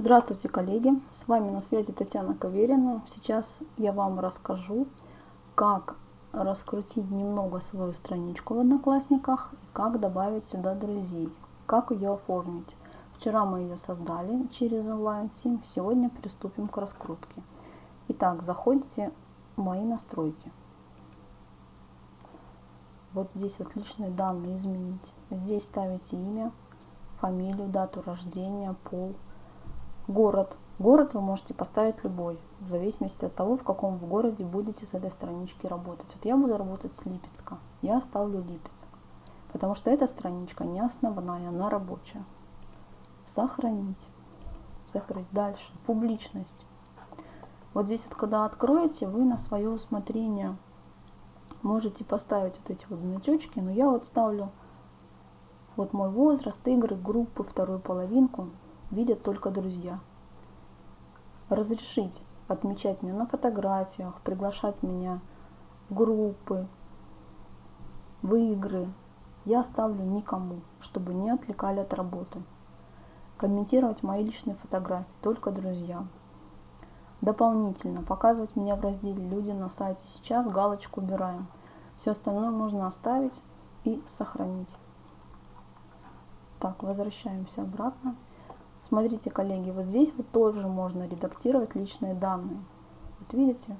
Здравствуйте, коллеги! С вами на связи Татьяна Каверина. Сейчас я вам расскажу, как раскрутить немного свою страничку в Одноклассниках, как добавить сюда друзей, как ее оформить. Вчера мы ее создали через онлайн-сим, сегодня приступим к раскрутке. Итак, заходите в мои настройки. Вот здесь вот личные данные изменить. Здесь ставите имя, фамилию, дату рождения, пол, Город. Город вы можете поставить любой, в зависимости от того, в каком в городе будете с этой странички работать. Вот я буду работать с Липецка, я ставлю Липецк, потому что эта страничка не основная, она рабочая. Сохранить. Закрыть. Дальше. Публичность. Вот здесь вот, когда откроете, вы на свое усмотрение можете поставить вот эти вот значочки, но я вот ставлю вот мой возраст, игры, группы, вторую половинку видят только друзья. Разрешить отмечать меня на фотографиях, приглашать меня в группы, в игры я оставлю никому, чтобы не отвлекали от работы. Комментировать мои личные фотографии только друзьям. Дополнительно показывать меня в разделе «Люди на сайте». Сейчас галочку убираем. Все остальное можно оставить и сохранить. Так, возвращаемся обратно. Смотрите, коллеги, вот здесь вот тоже можно редактировать личные данные. Вот видите?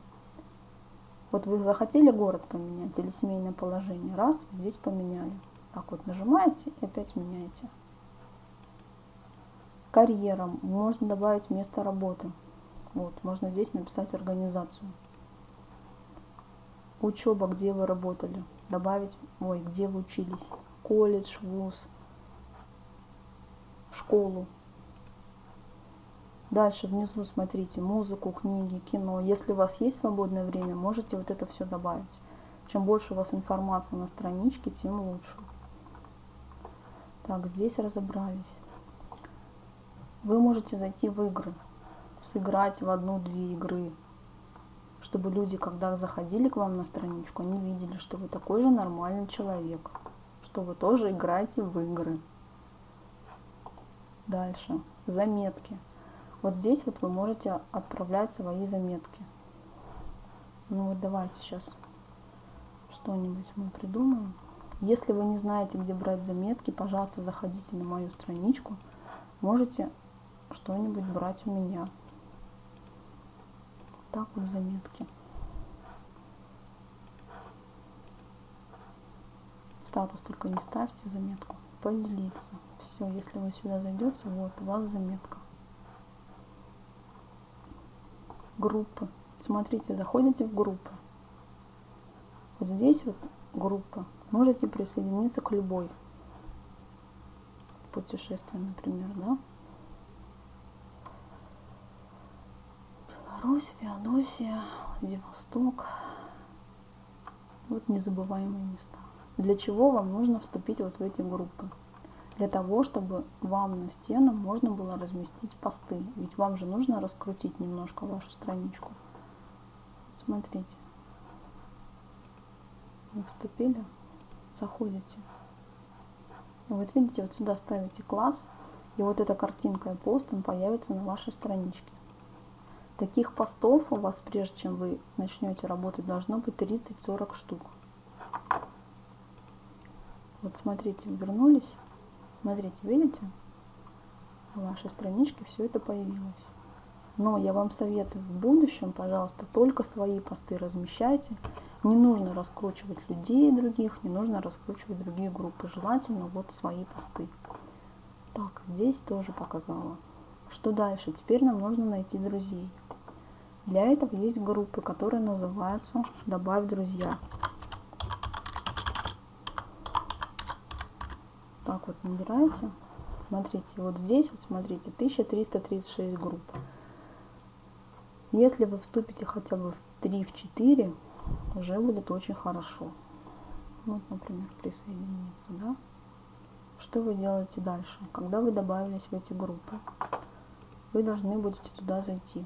Вот вы захотели город поменять или семейное положение. Раз, здесь поменяли. Так вот нажимаете и опять меняете. Карьера. Можно добавить место работы. Вот, можно здесь написать организацию. Учеба, где вы работали. Добавить, ой, где вы учились. Колледж, вуз, школу. Дальше внизу смотрите музыку, книги, кино. Если у вас есть свободное время, можете вот это все добавить. Чем больше у вас информации на страничке, тем лучше. Так, здесь разобрались. Вы можете зайти в игры, сыграть в одну-две игры, чтобы люди, когда заходили к вам на страничку, они видели, что вы такой же нормальный человек, что вы тоже играете в игры. Дальше. Заметки. Вот здесь вот вы можете отправлять свои заметки. Ну вот давайте сейчас что-нибудь мы придумаем. Если вы не знаете, где брать заметки, пожалуйста, заходите на мою страничку. Можете что-нибудь брать у меня. Так вот заметки. Статус только не ставьте заметку. Поделиться. Все, если вы сюда зайдете, вот у вас заметка. Группы. Смотрите, заходите в группы. Вот здесь вот группа. Можете присоединиться к любой. Путешествие, например, да? Беларусь, Феодосия, Владивосток. Вот незабываемые места. Для чего вам нужно вступить вот в эти группы? Для того, чтобы вам на стену можно было разместить посты. Ведь вам же нужно раскрутить немножко вашу страничку. Смотрите. Вы вступили, заходите. Вот видите, вот сюда ставите класс, и вот эта картинка и пост, он появится на вашей страничке. Таких постов у вас, прежде чем вы начнете работать, должно быть 30-40 штук. Вот смотрите, вернулись. Смотрите, видите? На вашей страничке все это появилось. Но я вам советую в будущем, пожалуйста, только свои посты размещайте. Не нужно раскручивать людей других, не нужно раскручивать другие группы. Желательно вот свои посты. Так, здесь тоже показала. Что дальше? Теперь нам нужно найти друзей. Для этого есть группы, которые называются «Добавь друзья». так вот набираете. Смотрите, вот здесь, вот смотрите, 1336 групп. Если вы вступите хотя бы в 3, в 4, уже будет очень хорошо. Вот, например, присоединиться, да? Что вы делаете дальше? Когда вы добавились в эти группы, вы должны будете туда зайти.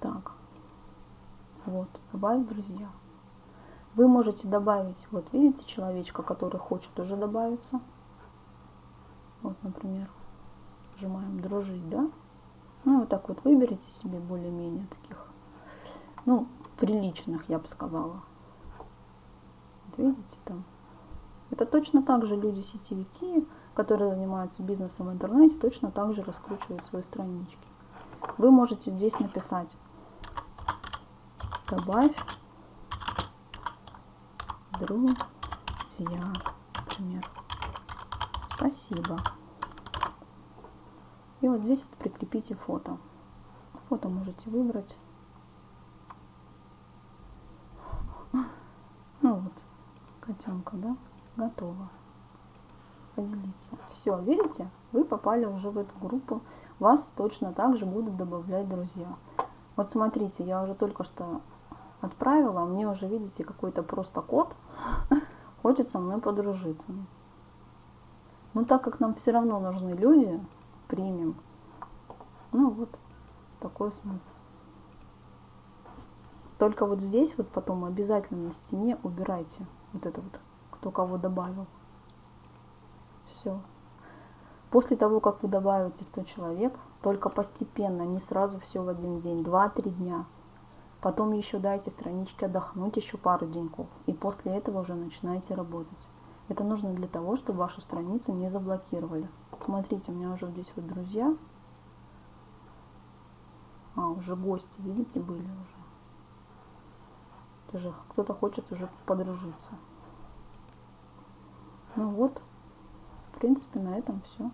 Так, вот, добавить друзья. Вы можете добавить, вот видите человечка, который хочет уже добавиться. Вот, например, нажимаем «Дружить», да? Ну, вот так вот выберите себе более-менее таких, ну, приличных, я бы сказала. Вот видите там. Это точно так же люди-сетевики, которые занимаются бизнесом в интернете, точно так же раскручивают свои странички. Вы можете здесь написать «Добавь друзья», например. Спасибо. И вот здесь вот прикрепите фото. Фото можете выбрать. Ну вот, котенка, да, готово. Поделиться. Все, видите, вы попали уже в эту группу. Вас точно так же будут добавлять друзья. Вот смотрите, я уже только что отправила, а мне уже, видите, какой-то просто код. Хочет со мной подружиться. Но так как нам все равно нужны люди, примем. Ну вот, такой смысл. Только вот здесь вот потом обязательно на стене убирайте вот это вот, кто кого добавил. Все. После того, как вы добавите 100 человек, только постепенно, не сразу все в один день, 2-3 дня. Потом еще дайте страничке отдохнуть еще пару деньков. И после этого уже начинайте работать. Это нужно для того, чтобы вашу страницу не заблокировали. Смотрите, у меня уже здесь вот друзья. А, уже гости, видите, были уже. Кто-то хочет уже подружиться. Ну вот, в принципе, на этом все.